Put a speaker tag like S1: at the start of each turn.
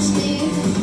S1: understand